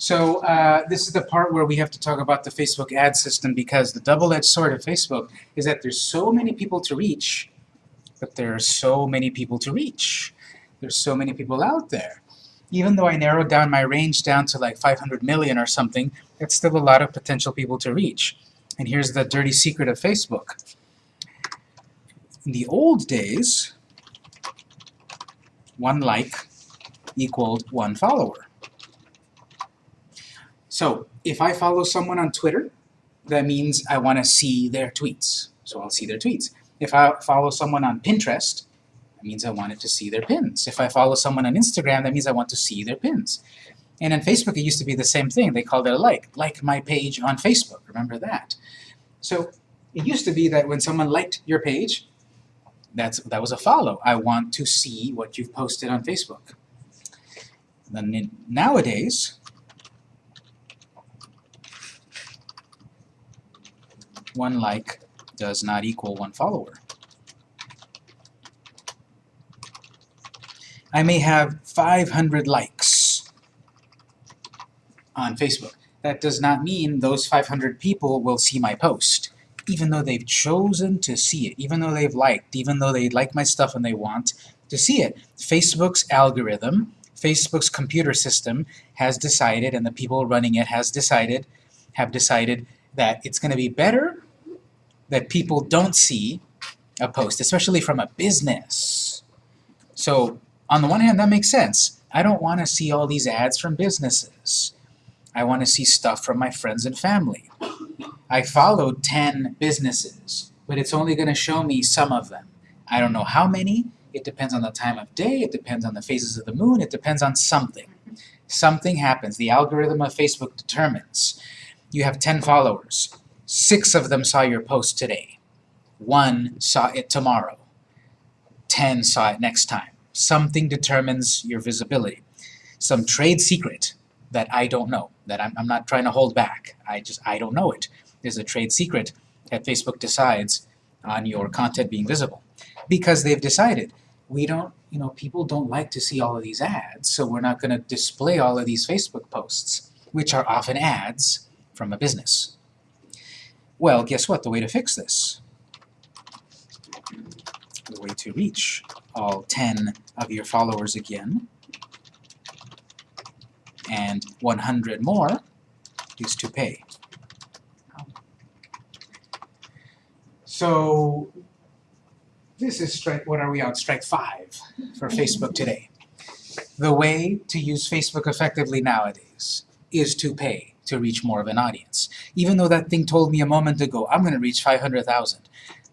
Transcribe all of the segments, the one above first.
So uh, this is the part where we have to talk about the Facebook ad system because the double-edged sword of Facebook is that there's so many people to reach, but there are so many people to reach. There's so many people out there. Even though I narrowed down my range down to like 500 million or something, it's still a lot of potential people to reach. And here's the dirty secret of Facebook. In the old days, one like equaled one follower. So if I follow someone on Twitter, that means I want to see their tweets. So I'll see their tweets. If I follow someone on Pinterest, that means I wanted to see their pins. If I follow someone on Instagram, that means I want to see their pins. And on Facebook, it used to be the same thing. They called it a like. Like my page on Facebook. Remember that. So it used to be that when someone liked your page, that's, that was a follow. I want to see what you've posted on Facebook. Then nowadays, one like does not equal one follower. I may have 500 likes on Facebook. That does not mean those 500 people will see my post, even though they've chosen to see it, even though they've liked, even though they like my stuff and they want to see it. Facebook's algorithm, Facebook's computer system has decided, and the people running it has decided, have decided that it's going to be better that people don't see a post, especially from a business. So on the one hand, that makes sense. I don't want to see all these ads from businesses. I want to see stuff from my friends and family. I followed 10 businesses, but it's only going to show me some of them. I don't know how many. It depends on the time of day. It depends on the phases of the moon. It depends on something. Something happens. The algorithm of Facebook determines. You have 10 followers. Six of them saw your post today. One saw it tomorrow. Ten saw it next time. Something determines your visibility. Some trade secret that I don't know, that I'm, I'm not trying to hold back. I just, I don't know it. There's a trade secret that Facebook decides on your content being visible. Because they've decided, we don't, you know, people don't like to see all of these ads, so we're not going to display all of these Facebook posts, which are often ads from a business. Well, guess what? The way to fix this, the way to reach all 10 of your followers again, and 100 more, is to pay. So this is strike, what are we on, strike five for Facebook today. The way to use Facebook effectively nowadays is to pay to reach more of an audience. Even though that thing told me a moment ago, I'm going to reach 500,000.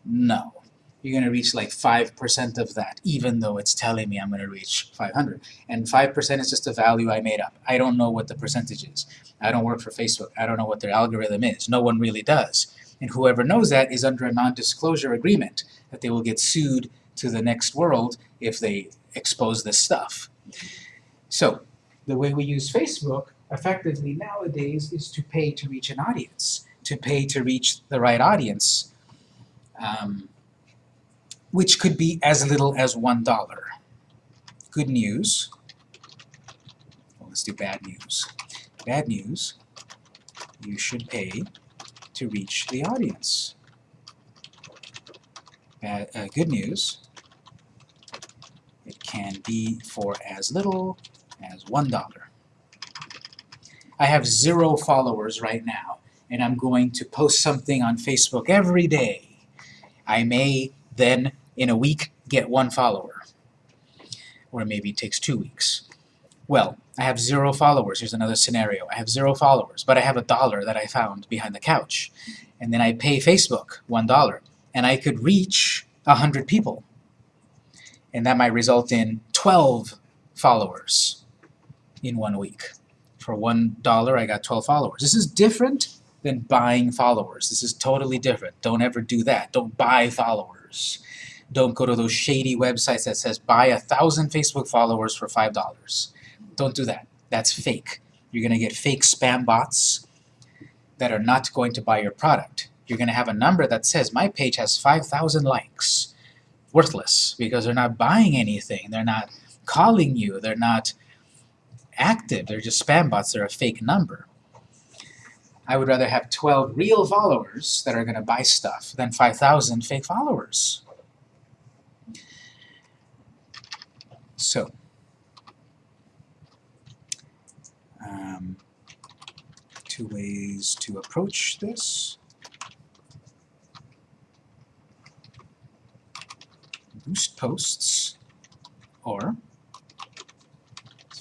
No. You're going to reach like 5% of that, even though it's telling me I'm going to reach 500. And 5% is just a value I made up. I don't know what the percentage is. I don't work for Facebook. I don't know what their algorithm is. No one really does. And whoever knows that is under a non-disclosure agreement that they will get sued to the next world if they expose this stuff. So, the way we use Facebook effectively nowadays is to pay to reach an audience, to pay to reach the right audience, um, which could be as little as one dollar. Good news. Well, let's do bad news. Bad news, you should pay to reach the audience. Bad, uh, good news, it can be for as little as one dollar. I have zero followers right now, and I'm going to post something on Facebook every day. I may then, in a week, get one follower. Or maybe it takes two weeks. Well, I have zero followers. Here's another scenario. I have zero followers, but I have a dollar that I found behind the couch. And then I pay Facebook one dollar, and I could reach a hundred people. And that might result in 12 followers in one week for one dollar I got 12 followers. This is different than buying followers. This is totally different. Don't ever do that. Don't buy followers. Don't go to those shady websites that says buy a thousand Facebook followers for five dollars. Don't do that. That's fake. You're to get fake spam bots that are not going to buy your product. You're to have a number that says my page has 5,000 likes. Worthless because they're not buying anything. They're not calling you. They're not active. They're just spam bots. They're a fake number. I would rather have 12 real followers that are going to buy stuff than 5,000 fake followers. So, um, two ways to approach this. Boost posts or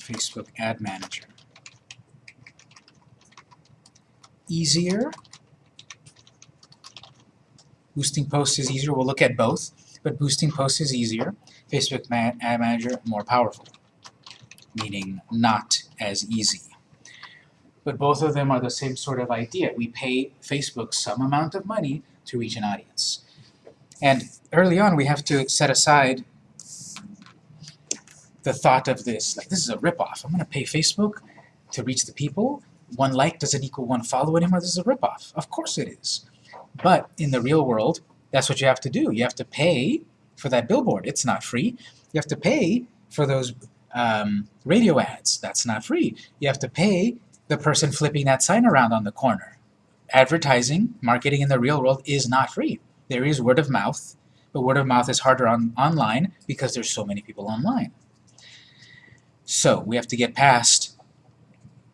Facebook Ad Manager. Easier. Boosting posts is easier. We'll look at both, but boosting posts is easier. Facebook Ad Manager more powerful, meaning not as easy. But both of them are the same sort of idea. We pay Facebook some amount of money to reach an audience. And early on, we have to set aside the thought of this, like, this is a ripoff. I'm going to pay Facebook to reach the people. One like doesn't equal one follow anymore. This is a ripoff. Of course it is. But in the real world, that's what you have to do. You have to pay for that billboard. It's not free. You have to pay for those um, radio ads. That's not free. You have to pay the person flipping that sign around on the corner. Advertising, marketing in the real world is not free. There is word of mouth, but word of mouth is harder on online because there's so many people online. So we have to get past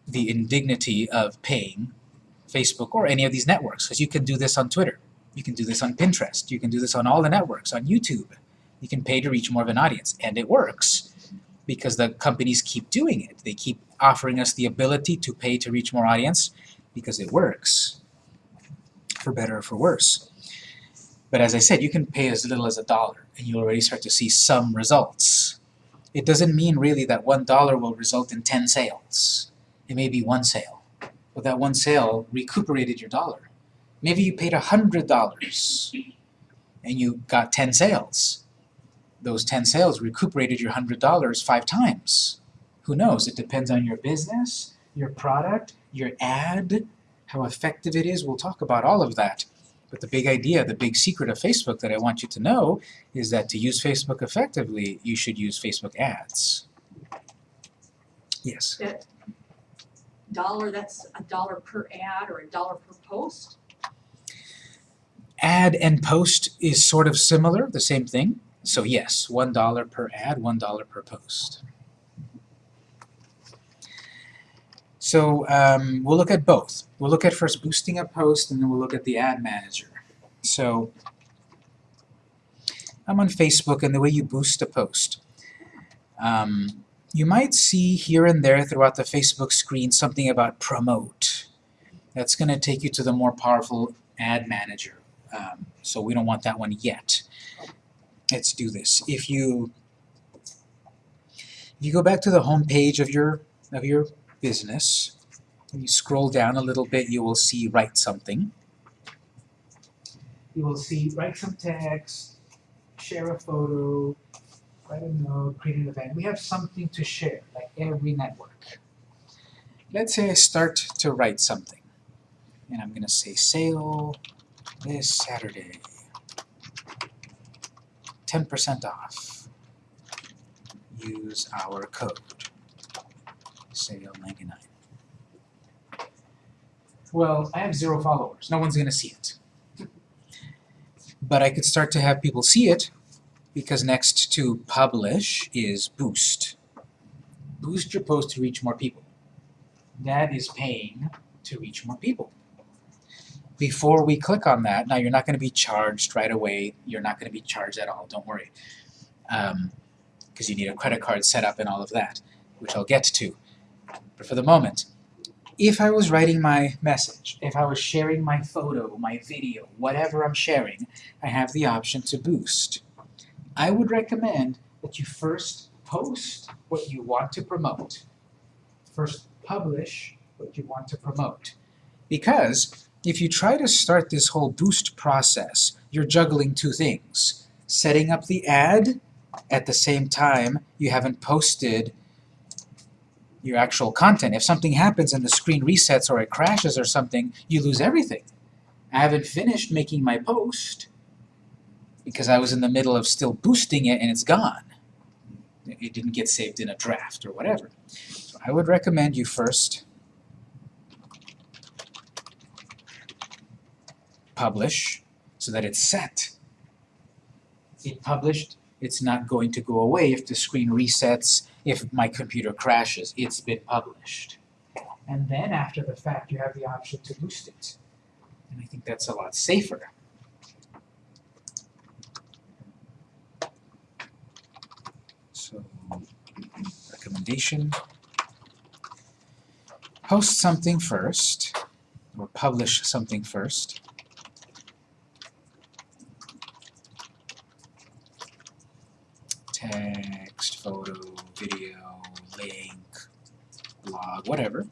the indignity of paying Facebook or any of these networks, because you can do this on Twitter, you can do this on Pinterest, you can do this on all the networks, on YouTube. You can pay to reach more of an audience, and it works because the companies keep doing it. They keep offering us the ability to pay to reach more audience because it works, for better or for worse. But as I said, you can pay as little as a dollar, and you'll already start to see some results. It doesn't mean really that one dollar will result in 10 sales. It may be one sale, but that one sale recuperated your dollar. Maybe you paid $100 and you got 10 sales. Those 10 sales recuperated your $100 five times. Who knows? It depends on your business, your product, your ad, how effective it is. We'll talk about all of that. But the big idea, the big secret of Facebook that I want you to know is that to use Facebook effectively, you should use Facebook ads. Yes? That dollar, that's a dollar per ad or a dollar per post? Ad and post is sort of similar, the same thing. So yes, $1 per ad, $1 per post. So um, we'll look at both. We'll look at first boosting a post, and then we'll look at the ad manager. So I'm on Facebook, and the way you boost a post. Um, you might see here and there throughout the Facebook screen something about promote. That's going to take you to the more powerful ad manager. Um, so we don't want that one yet. Let's do this. If you if you go back to the home page of your of your business. and you scroll down a little bit, you will see write something. You will see write some text, share a photo, write a note, create an event. We have something to share, like every network. Let's say I start to write something. And I'm going to say sale this Saturday. 10% off. Use our code sale 99. Well, I have zero followers. No one's going to see it. But I could start to have people see it because next to publish is boost. Boost your post to reach more people. That is paying to reach more people. Before we click on that, now you're not going to be charged right away. You're not going to be charged at all, don't worry. Because um, you need a credit card set up and all of that, which I'll get to. But for the moment, if I was writing my message, if I was sharing my photo, my video, whatever I'm sharing, I have the option to boost. I would recommend that you first post what you want to promote. First publish what you want to promote. Because if you try to start this whole boost process, you're juggling two things. Setting up the ad at the same time you haven't posted your actual content. If something happens and the screen resets or it crashes or something, you lose everything. I haven't finished making my post because I was in the middle of still boosting it and it's gone. It didn't get saved in a draft or whatever. So I would recommend you first publish so that it's set. It published, it's not going to go away if the screen resets, if my computer crashes. It's been published. And then after the fact, you have the option to boost it. And I think that's a lot safer. So, recommendation. Post something first, or publish something first. Text, photo, video, link, blog, whatever.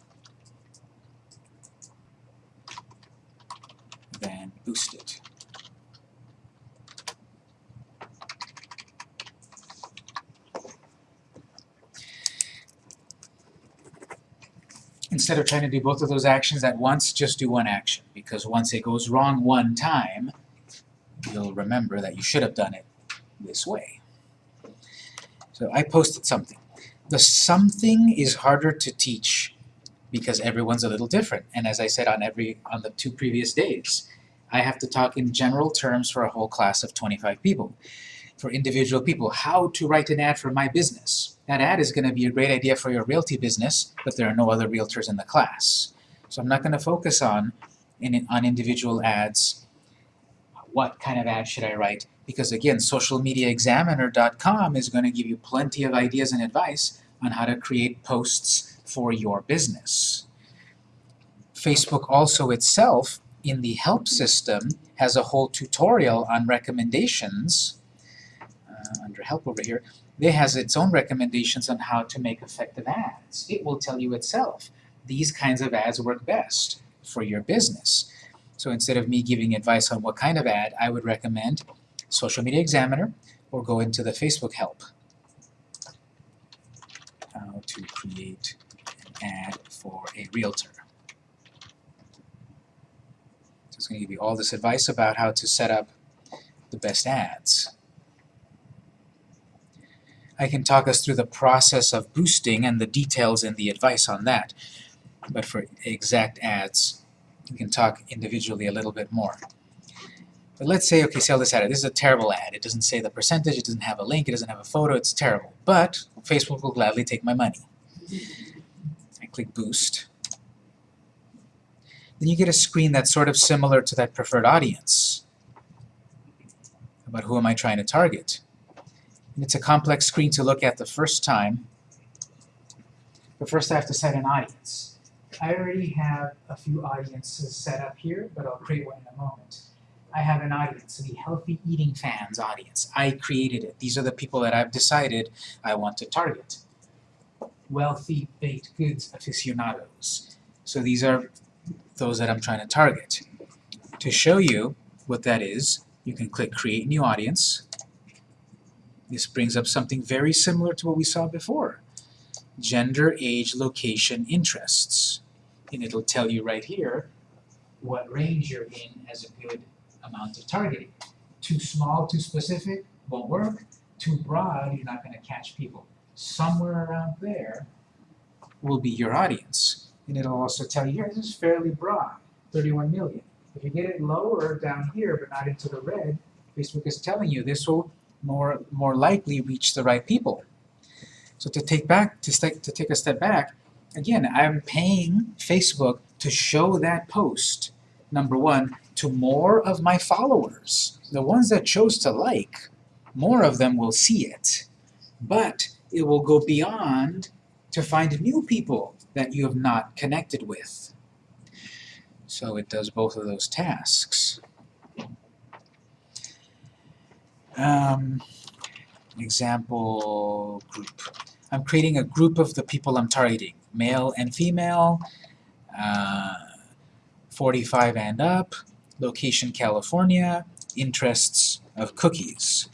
Then boost it. Instead of trying to do both of those actions at once, just do one action. Because once it goes wrong one time, you'll remember that you should have done it this way. So I posted something. The something is harder to teach because everyone's a little different. And as I said on every on the two previous days, I have to talk in general terms for a whole class of 25 people. For individual people, how to write an ad for my business. That ad is going to be a great idea for your realty business, but there are no other realtors in the class. So I'm not going to focus on in, on individual ads. What kind of ad should I write? Because again, socialmediaexaminer.com is going to give you plenty of ideas and advice on how to create posts for your business. Facebook also itself, in the help system, has a whole tutorial on recommendations. Uh, under help over here, it has its own recommendations on how to make effective ads. It will tell you itself, these kinds of ads work best for your business. So instead of me giving advice on what kind of ad, I would recommend Social Media Examiner or go into the Facebook help. How to create ad for a realtor. So it's going to give you all this advice about how to set up the best ads. I can talk us through the process of boosting and the details and the advice on that. But for exact ads, we can talk individually a little bit more. But let's say, okay, sell this ad. This is a terrible ad. It doesn't say the percentage, it doesn't have a link, it doesn't have a photo, it's terrible. But Facebook will gladly take my money. Click boost. Then you get a screen that's sort of similar to that preferred audience. About who am I trying to target? And it's a complex screen to look at the first time. But first I have to set an audience. I already have a few audiences set up here, but I'll create one in a moment. I have an audience, the Healthy Eating Fans audience. I created it. These are the people that I've decided I want to target. Wealthy baked goods aficionados. So these are those that I'm trying to target. To show you what that is, you can click Create New Audience. This brings up something very similar to what we saw before. Gender, age, location, interests. And it'll tell you right here what range you're in as a good amount of targeting. Too small, too specific, won't work. Too broad, you're not going to catch people. Somewhere around there will be your audience. And it'll also tell you, here, this is fairly broad, 31 million. If you get it lower down here, but not into the red, Facebook is telling you this will more, more likely reach the right people. So to take back, to, st to take a step back, again, I'm paying Facebook to show that post, number one, to more of my followers. The ones that chose to like, more of them will see it. But it will go beyond to find new people that you have not connected with. So it does both of those tasks. Um, example group. I'm creating a group of the people I'm targeting, male and female, uh, 45 and up, location California, interests of cookies.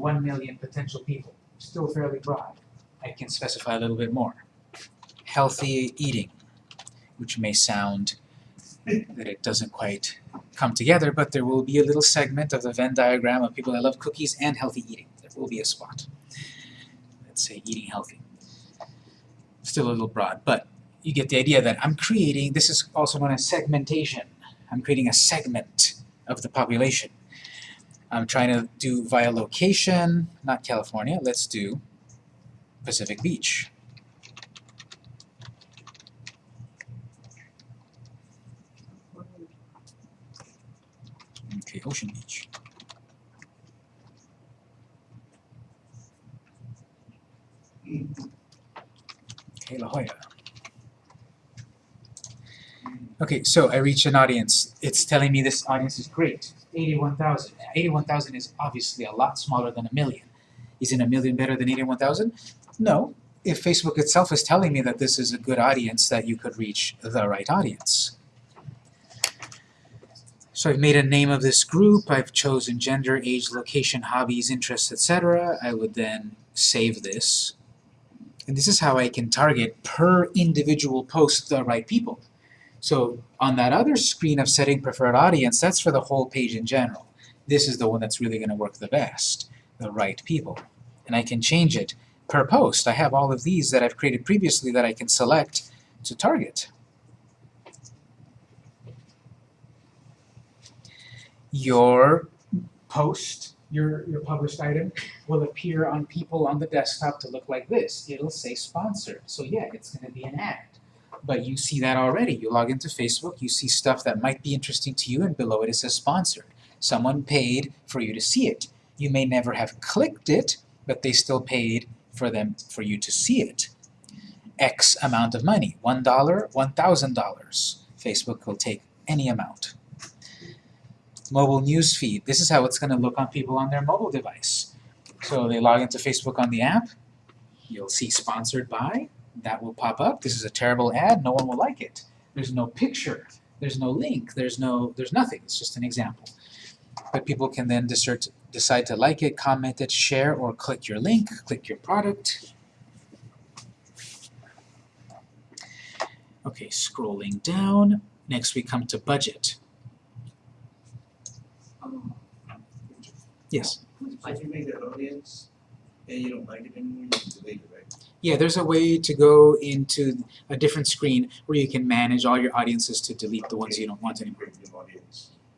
1 million potential people, still fairly broad. I can specify a little bit more. Healthy eating, which may sound that it doesn't quite come together, but there will be a little segment of the Venn diagram of people that love cookies and healthy eating. There will be a spot. Let's say eating healthy. Still a little broad, but you get the idea that I'm creating, this is also known as segmentation. I'm creating a segment of the population. I'm trying to do via location, not California, let's do Pacific Beach. Okay, Ocean Beach. Okay, La Jolla. Okay, so I reach an audience. It's telling me this audience is great. 81,000. 81,000 is obviously a lot smaller than a million. Isn't a million better than 81,000? No. If Facebook itself is telling me that this is a good audience, that you could reach the right audience. So I've made a name of this group, I've chosen gender, age, location, hobbies, interests, etc. I would then save this. And this is how I can target per individual post the right people. So on that other screen of setting preferred audience, that's for the whole page in general. This is the one that's really going to work the best, the right people. And I can change it per post. I have all of these that I've created previously that I can select to target. Your post, your, your published item, will appear on people on the desktop to look like this. It'll say sponsored. So yeah, it's going to be an ad. But you see that already. You log into Facebook, you see stuff that might be interesting to you, and below it it says sponsored. Someone paid for you to see it. You may never have clicked it, but they still paid for them for you to see it. X amount of money, $1, $1,000. Facebook will take any amount. Mobile news feed. This is how it's going to look on people on their mobile device. So they log into Facebook on the app. You'll see sponsored by. That will pop up. This is a terrible ad. No one will like it. There's no picture. There's no link. There's no. There's nothing. It's just an example. But people can then decide decide to like it, comment it, share, or click your link, click your product. Okay, scrolling down. Next we come to budget. Um, Yes. So you make that audience and you don't like it anymore, you can delete it, right? Yeah, there's a way to go into a different screen where you can manage all your audiences to delete the ones you don't want anymore.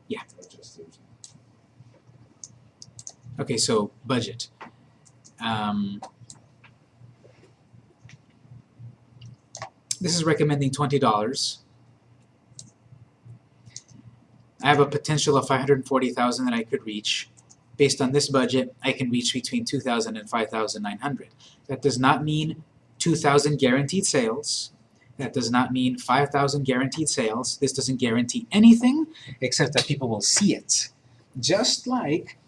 Yeah. Not just those. Okay, so budget. Um, this is recommending twenty dollars. I have a potential of five hundred and forty thousand that I could reach. Based on this budget, I can reach between 2,000 and 5,900. That does not mean two thousand guaranteed sales. That does not mean five thousand guaranteed sales. This doesn't guarantee anything except that people will see it. Just like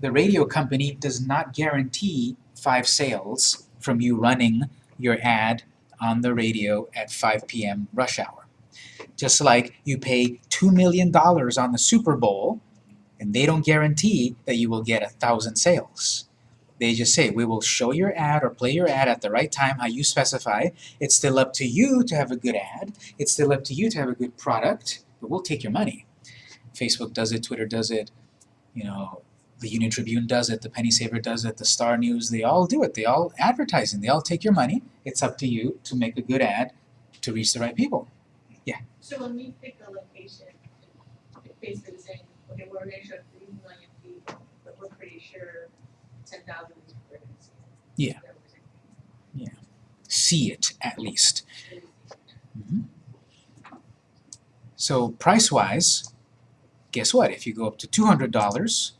the radio company does not guarantee five sales from you running your ad on the radio at 5 p.m. rush hour. Just like you pay $2 million on the Super Bowl, and they don't guarantee that you will get a thousand sales. They just say, we will show your ad or play your ad at the right time, how you specify. It's still up to you to have a good ad. It's still up to you to have a good product, but we'll take your money. Facebook does it, Twitter does it, you know, the Union Tribune does it, the Penny Saver does it, the Star News, they all do it. They all advertising. They all take your money. It's up to you to make a good ad to reach the right people. Yeah? So when we pick a location, basically saying, okay, we're gonna show three million people, but we're pretty sure ten thousand is we're gonna see. Yeah. That. See it at least. Mhm. So price-wise, guess what? If you go up to $200,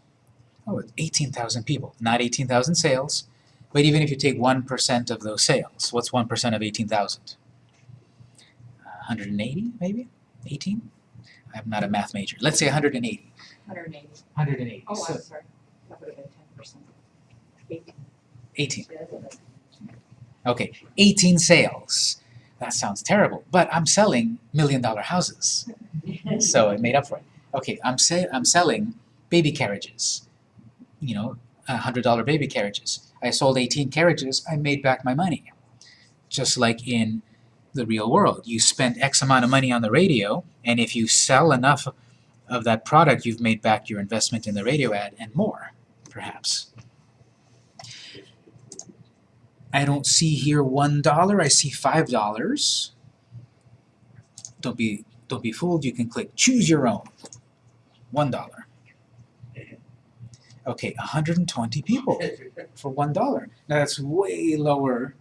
oh, it's 18,000 people. Not 18,000 sales, but even if you take 1% of those sales, what's 1% of 18,000? 180 maybe? 18? I'm not a math major. Let's say 180. Hundred and eighty. 180. Oh, So I'm sorry. That would have been ten percent. 18. Okay, 18 sales. That sounds terrible, but I'm selling million dollar houses. so it made up for it. Okay, I'm say I'm selling baby carriages. You know, a hundred dollar baby carriages. I sold 18 carriages, I made back my money. Just like in the real world. You spend X amount of money on the radio, and if you sell enough of that product, you've made back your investment in the radio ad and more, perhaps. I don't see here one dollar, I see five dollars. Don't be don't be fooled, you can click choose your own. One dollar. Okay, 120 people for one dollar. Now that's way lower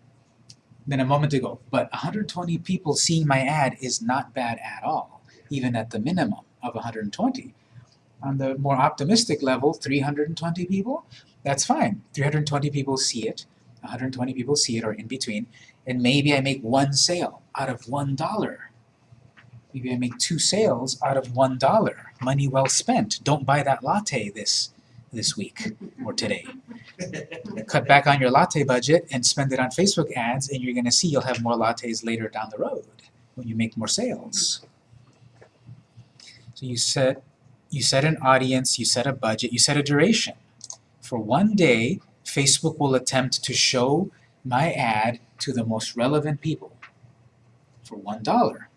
than a moment ago, but 120 people seeing my ad is not bad at all, even at the minimum of 120. On the more optimistic level, 320 people, that's fine. 320 people see it, 120 people see it or in between, and maybe I make one sale out of one dollar. Maybe I make two sales out of one dollar. Money well spent. Don't buy that latte this this week or today. Cut back on your latte budget and spend it on Facebook ads, and you're going to see you'll have more lattes later down the road when you make more sales. So you set you set an audience, you set a budget, you set a duration. For one day, Facebook will attempt to show my ad to the most relevant people for one dollar,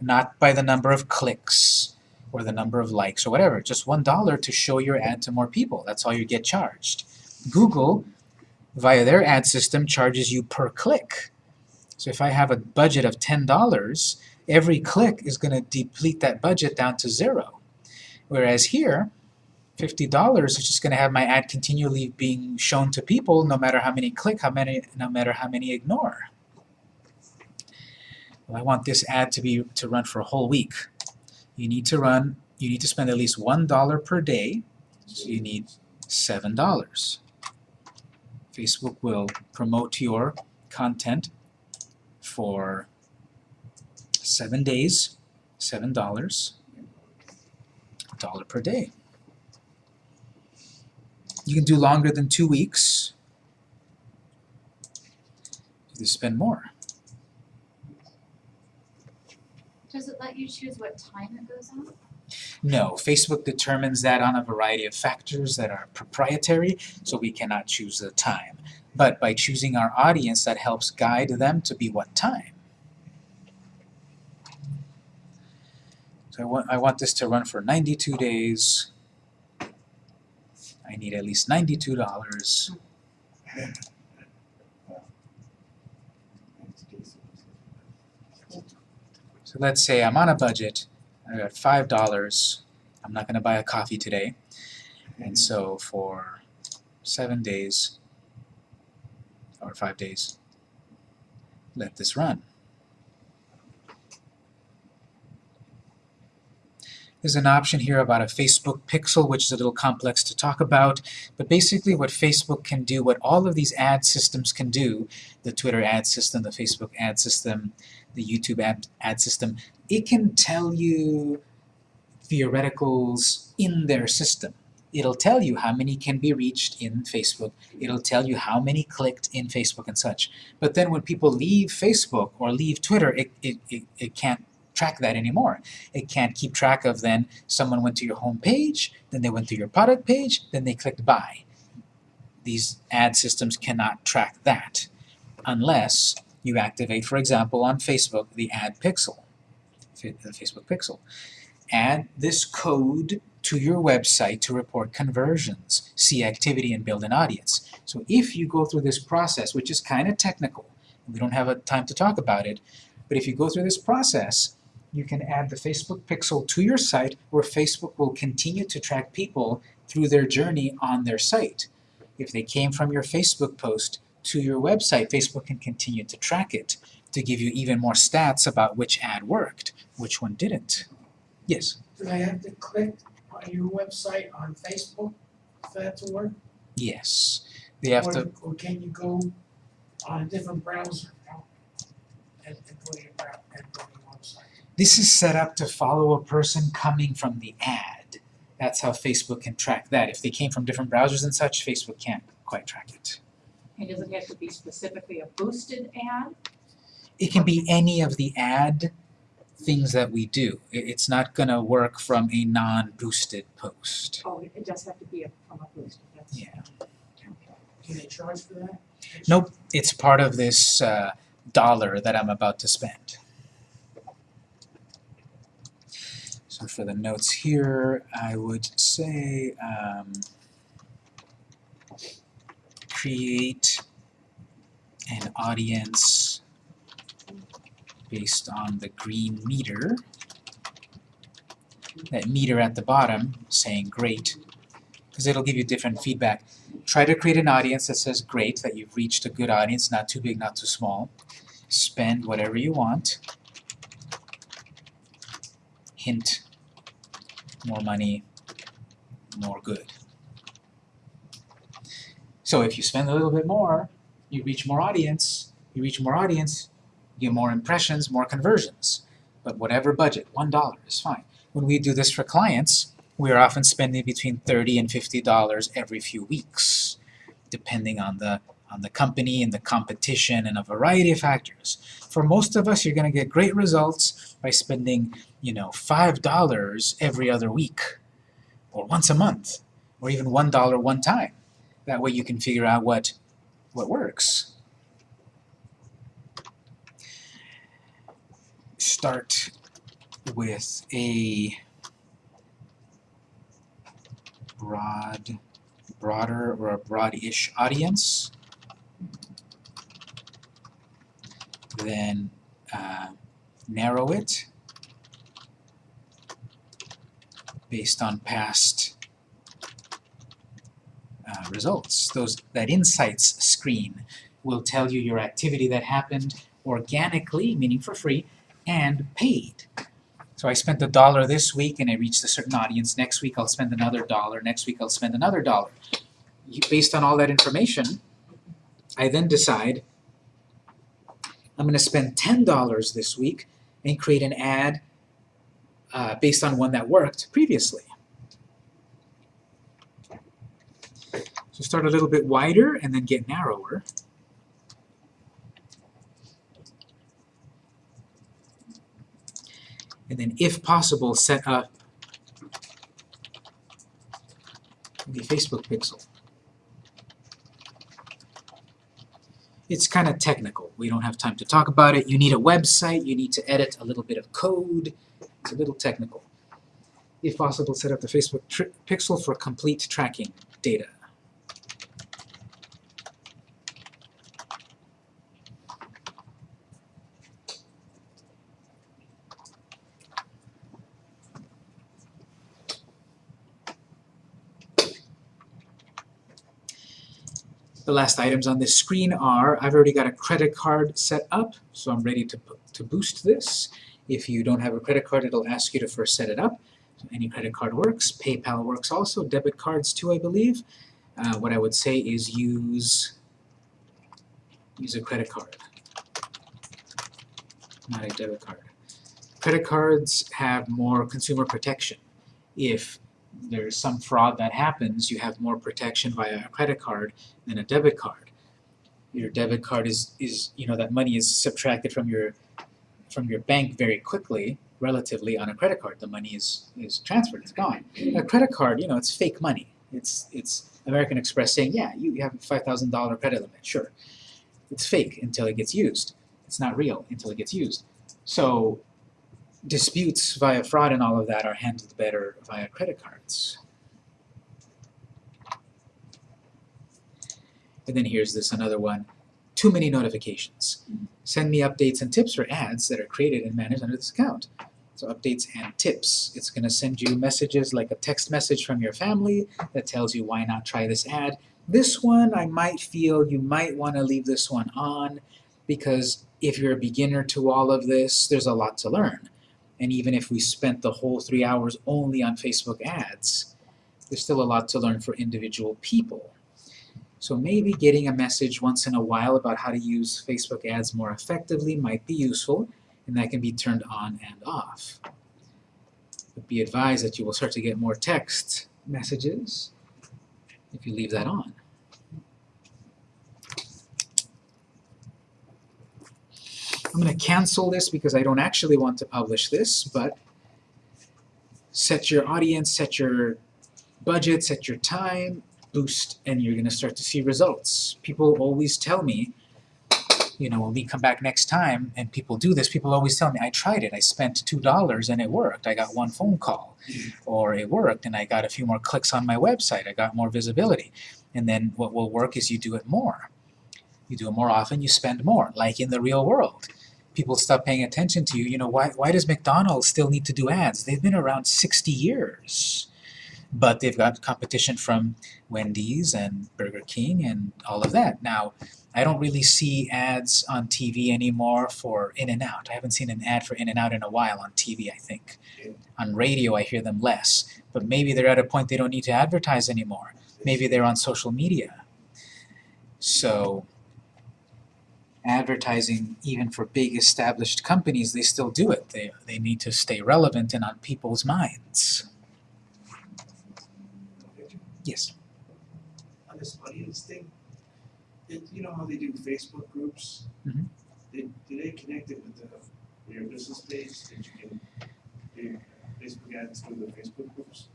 not by the number of clicks or the number of likes or whatever, just one dollar to show your ad to more people. That's all you get charged. Google, via their ad system, charges you per click. So if I have a budget of $10, every click is going to deplete that budget down to zero. Whereas here, $50 is just going to have my ad continually being shown to people no matter how many click, how many, no matter how many ignore. Well, I want this ad to be to run for a whole week. You need to run, you need to spend at least $1 per day, so you need $7. Facebook will promote your content for seven days, seven dollars, dollar per day. You can do longer than two weeks. You spend more. Does it let you choose what time it goes on? No, Facebook determines that on a variety of factors that are proprietary, so we cannot choose the time. But by choosing our audience, that helps guide them to be what time. So I want, I want this to run for 92 days. I need at least $92. So let's say I'm on a budget, I got five dollars. I'm not gonna buy a coffee today. And so for seven days or five days, let this run. There's an option here about a Facebook pixel, which is a little complex to talk about, but basically what Facebook can do, what all of these ad systems can do, the Twitter ad system, the Facebook ad system, the YouTube ad, ad system, it can tell you theoreticals in their system. It'll tell you how many can be reached in Facebook. It'll tell you how many clicked in Facebook and such. But then when people leave Facebook or leave Twitter, it, it, it, it can't track that anymore. It can't keep track of then someone went to your home page, then they went to your product page, then they clicked buy. These ad systems cannot track that unless you activate, for example, on Facebook, the ad pixel, the Facebook pixel. Add this code to your website to report conversions, see activity, and build an audience. So if you go through this process, which is kind of technical, we don't have a time to talk about it, but if you go through this process, you can add the Facebook pixel to your site where Facebook will continue to track people through their journey on their site. If they came from your Facebook post to your website, Facebook can continue to track it to give you even more stats about which ad worked, which one didn't. Yes? Do I have to click on your website on Facebook for that to work? Yes. They have Or- to, Or can you go on a different browser now and, and go to this is set up to follow a person coming from the ad. That's how Facebook can track that. If they came from different browsers and such, Facebook can't quite track it. And does it have to be specifically a boosted ad? It can be any of the ad things that we do. It's not gonna work from a non-boosted post. Oh, it does have to be a, from a boosted, that's. Yeah. Do they charge for that? Nope, it's part of this uh, dollar that I'm about to spend. So for the notes here, I would say um, create an audience based on the green meter. That meter at the bottom saying great, because it'll give you different feedback. Try to create an audience that says great, that you've reached a good audience, not too big, not too small. Spend whatever you want. Hint, more money, more good. So if you spend a little bit more, you reach more audience, you reach more audience, you get more impressions, more conversions. But whatever budget, $1 is fine. When we do this for clients, we are often spending between 30 and $50 every few weeks, depending on the on the company and the competition and a variety of factors. For most of us, you're going to get great results by spending, you know, $5 every other week, or once a month, or even $1 one time. That way you can figure out what, what works. Start with a broad, broader or a broad-ish audience. Then uh, narrow it based on past uh, results. Those that insights screen will tell you your activity that happened organically, meaning for free, and paid. So I spent a dollar this week and I reached a certain audience. Next week I'll spend another dollar. Next week I'll spend another dollar. Based on all that information, I then decide I'm going to spend $10 this week and create an ad uh, based on one that worked previously. So start a little bit wider and then get narrower. And then if possible, set up the Facebook pixel. It's kind of technical. We don't have time to talk about it. You need a website. You need to edit a little bit of code. It's a little technical. If possible, set up the Facebook pixel for complete tracking data. The last items on this screen are, I've already got a credit card set up, so I'm ready to, to boost this. If you don't have a credit card, it'll ask you to first set it up. So any credit card works. PayPal works also. Debit cards too, I believe. Uh, what I would say is use, use a credit card, not a debit card. Credit cards have more consumer protection. If there's some fraud that happens, you have more protection via a credit card than a debit card. Your debit card is, is you know, that money is subtracted from your from your bank very quickly, relatively, on a credit card. The money is, is transferred, it's gone. A credit card, you know, it's fake money. It's, it's American Express saying, yeah, you have a $5,000 credit limit, sure. It's fake until it gets used. It's not real until it gets used. So disputes via fraud and all of that are handled better via credit cards. And then here's this another one. Too many notifications. Send me updates and tips for ads that are created and managed under this account. So updates and tips. It's going to send you messages like a text message from your family that tells you why not try this ad. This one, I might feel you might want to leave this one on because if you're a beginner to all of this, there's a lot to learn. And even if we spent the whole three hours only on Facebook ads, there's still a lot to learn for individual people. So maybe getting a message once in a while about how to use Facebook ads more effectively might be useful, and that can be turned on and off. But be advised that you will start to get more text messages if you leave that on. I'm going to cancel this because I don't actually want to publish this, but set your audience, set your budget, set your time, boost, and you're going to start to see results. People always tell me, you know, when we come back next time and people do this, people always tell me, I tried it, I spent two dollars and it worked, I got one phone call. Or it worked and I got a few more clicks on my website, I got more visibility. And then what will work is you do it more. You do it more often, you spend more, like in the real world. People stop paying attention to you, you know, why, why does McDonald's still need to do ads? They've been around sixty years. But they've got competition from Wendy's and Burger King and all of that. Now, I don't really see ads on TV anymore for In-N-Out. I haven't seen an ad for In-N-Out in a while on TV, I think. Yeah. On radio, I hear them less. But maybe they're at a point they don't need to advertise anymore. Maybe they're on social media. So, advertising, even for big established companies, they still do it. They, they need to stay relevant and on people's minds. Yes. On this audience thing, it, you know how they do Facebook groups? Mhm. Did, do they connect it with the, with your business page, that you can do Facebook ads through the Facebook groups?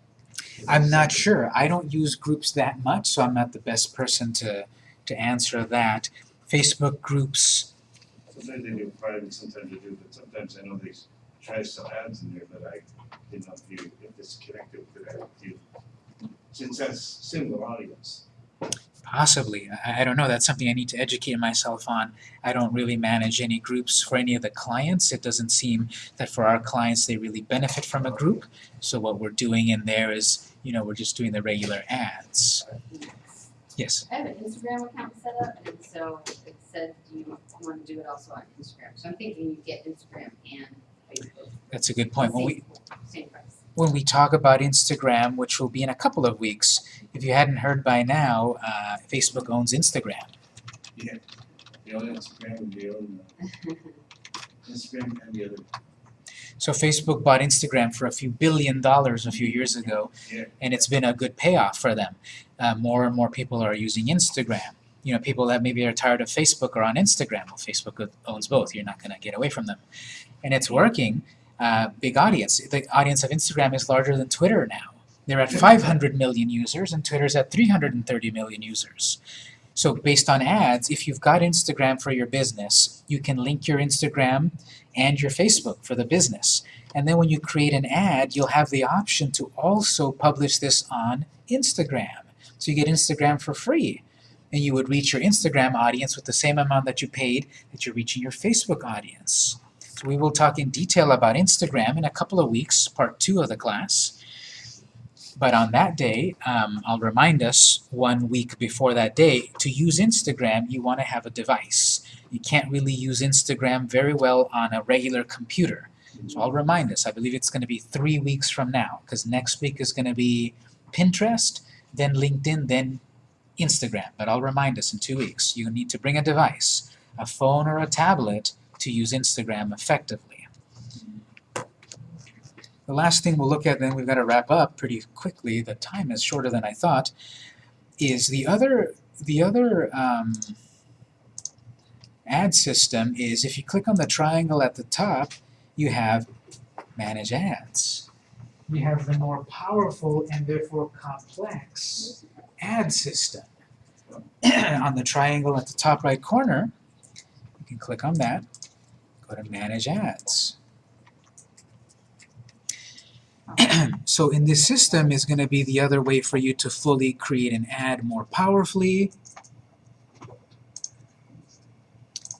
I'm not sure. I don't use groups that much, so I'm not the best person to, to answer that. Facebook groups, Sometimes they do private, sometimes they do, but sometimes I know they try to sell ads in there, but I didn't know if you, it's connected with that, if you, since that's single audience. possibly. I, I don't know. That's something I need to educate myself on. I don't really manage any groups for any of the clients. It doesn't seem that for our clients they really benefit from a group. So what we're doing in there is, you know, we're just doing the regular ads. Yes. I have an Instagram account set up, and so it said, do you want to do it also on Instagram? So I'm thinking you get Instagram and Facebook. That's a good point. When we Same- Same price. when we talk about Instagram, which will be in a couple of weeks, if you hadn't heard by now, uh, Facebook owns Instagram. The own Instagram and the own, uh, Instagram and the other, So Facebook bought Instagram for a few billion dollars a few years ago, Yeah. and it's been a good payoff for them. Uh, more and more people are using Instagram. You know, people that maybe are tired of Facebook are on Instagram. Well, Facebook owns both. You're not going to get away from them, and it's working. Uh, big audience. The audience of Instagram is larger than Twitter now. They're at 500 million users, and Twitter's at 330 million users. So based on ads, if you've got Instagram for your business, you can link your Instagram and your Facebook for the business. And then when you create an ad, you'll have the option to also publish this on Instagram. So you get Instagram for free. And you would reach your Instagram audience with the same amount that you paid that you're reaching your Facebook audience. So we will talk in detail about Instagram in a couple of weeks, part two of the class. But on that day, um, I'll remind us one week before that day, to use Instagram, you want to have a device. You can't really use Instagram very well on a regular computer. So I'll remind us, I believe it's going to be three weeks from now, because next week is going to be Pinterest, then LinkedIn, then Instagram. But I'll remind us in two weeks, you need to bring a device, a phone or a tablet, to use Instagram effectively. The last thing we'll look at, then we've got to wrap up pretty quickly, the time is shorter than I thought, is the other, the other um, ad system is if you click on the triangle at the top, you have Manage Ads. You have the more powerful and therefore complex ad system. on the triangle at the top right corner, you can click on that, go to Manage Ads. so in this system is going to be the other way for you to fully create an ad more powerfully.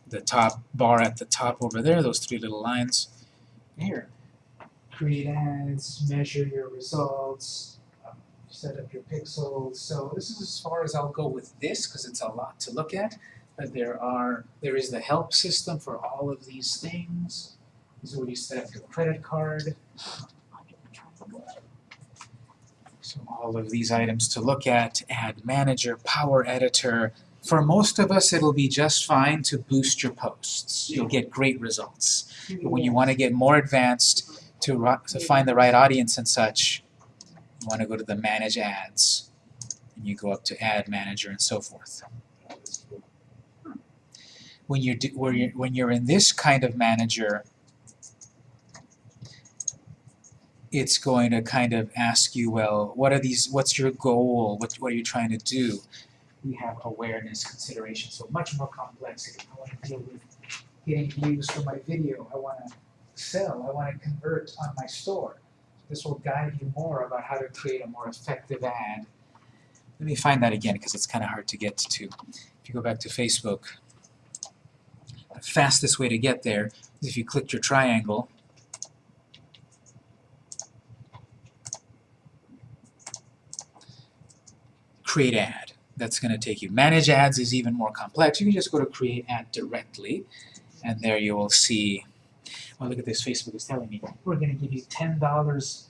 The top bar at the top over there, those three little lines. Here. Create ads, measure your results, set up your pixels. So this is as far as I'll go with this because it's a lot to look at. But there are there is the help system for all of these things. This is where you set up your credit card. So all of these items to look at, Ad Manager, Power Editor. For most of us, it'll be just fine to boost your posts. You'll get great results. But when you want to get more advanced, to, to find the right audience and such, you want to go to the Manage Ads. And you go up to Ad Manager and so forth. When you're, do, where you're, when you're in this kind of manager, it's going to kind of ask you, well, what are these, what's your goal, what, what are you trying to do? we have awareness consideration, so much more complexity. I wanna deal with getting views for my video, I wanna sell, I wanna convert on my store. This will guide you more about how to create a more effective ad. Let me find that again, because it's kinda hard to get to. If you go back to Facebook, the fastest way to get there is if you click your triangle create ad. That's going to take you. Manage ads is even more complex. You can just go to create ad directly, and there you will see. Well, look at this. Facebook is telling me we're going to give you ten dollars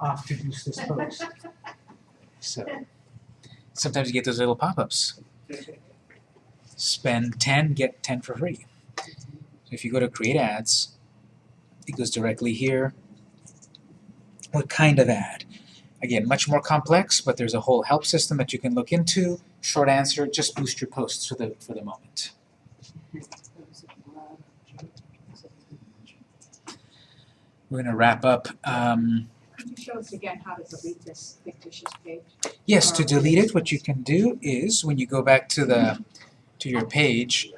off to boost this post. So sometimes you get those little pop-ups. Spend ten, get ten for free. So if you go to create ads, it goes directly here. What kind of ad? Again, much more complex, but there's a whole help system that you can look into. Short answer, just boost your posts for the, for the moment. We're gonna wrap up. Um, Can you show us again how to delete this fictitious page? yes, to delete it, what you can do is when you go back to the to your page,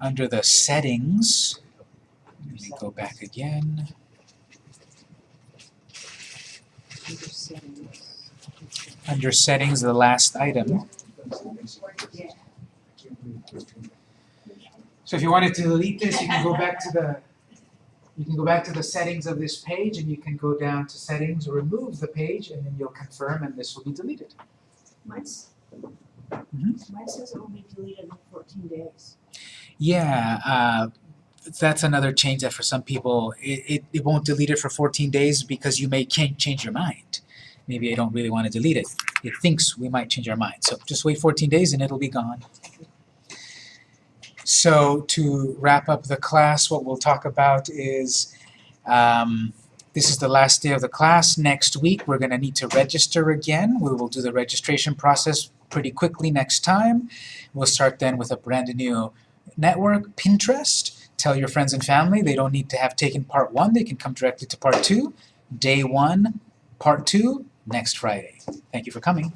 under the settings, let me go back again. Under settings, the last item. So if you wanted to delete this, you can go back to the, you can go back to the settings of this page and you can go down to settings, remove the page, and then you'll confirm and this will be deleted. Mine's, Mhm. mine says it will be deleted in fourteen days. Yeah, uh, that's another change that for some people, it, it, it won't delete it for 14 days because you may change, change your mind. Maybe I don't really want to delete it. It thinks we might change our mind. So just wait 14 days and it'll be gone. So to wrap up the class, what we'll talk about is um, this is the last day of the class. Next week, we're going to need to register again. We will do the registration process pretty quickly next time. We'll start then with a brand new network, Pinterest. Tell your friends and family they don't need to have taken part one, they can come directly to part two. Day one, part two, next Friday. Thank you for coming.